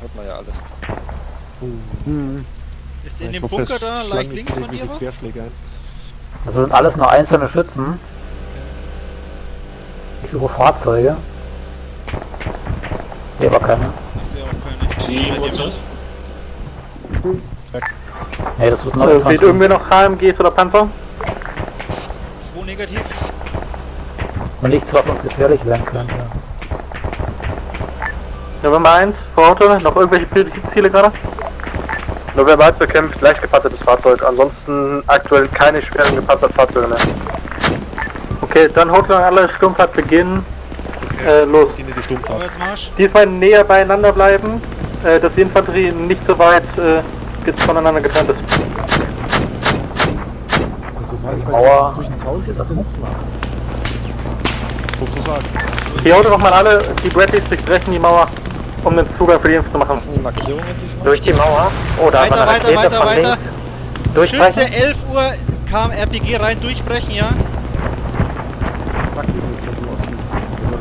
Hört man ja alles. Mhm. Ist in ich dem Bunker da, leicht links von dir was? Das sind alles nur einzelne Schützen. Ich suche Fahrzeuge. Nee, aber keine. Ich sehe auch keine. Die, was hm. Nee, das wird noch. Also, seht irgendwer noch HMGs oder Panzer? 2 negativ. Und nichts, was uns gefährlich werden könnte. November 1, vor Auto, noch irgendwelche Ziele gerade? November 1 bekämpft leicht gepanzertes Fahrzeug, ansonsten aktuell keine schweren gepanzerten Fahrzeuge mehr. Okay, dann haut lang alle Sturmfahrt beginnen. Äh, los. Diesmal näher beieinander bleiben, äh, dass die Infanterie nicht so weit äh, voneinander getrennt ist. Die Mauer. Sozusagen. Die Auto nochmal alle, die Bradleys durchbrechen die Mauer, um den Zugang für die Info zu machen. Was sind die Markierungen diesmal? Durch die Mauer. Oh, da Weiter, war weiter, weiter, weiter. Durchbrechen. Schütze 11 Uhr kam RPG rein, durchbrechen, ja.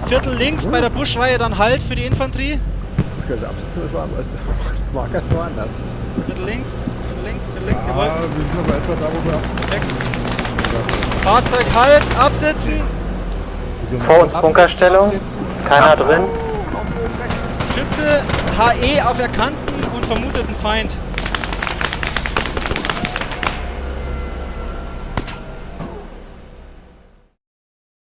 Viertel links bei der Buschreihe dann Halt für die Infanterie. Okay, also absitzen ist woanders. Marker ist woanders. Viertel links, Viertel links, Viertel links, Ah, jawohl. wir sind aber etwa da, wo wir Perfekt. Fahrzeug Halt, absitzen. Vor uns Bunkerstellung. Keiner drin. Schütze HE auf erkannten und vermuteten Feind.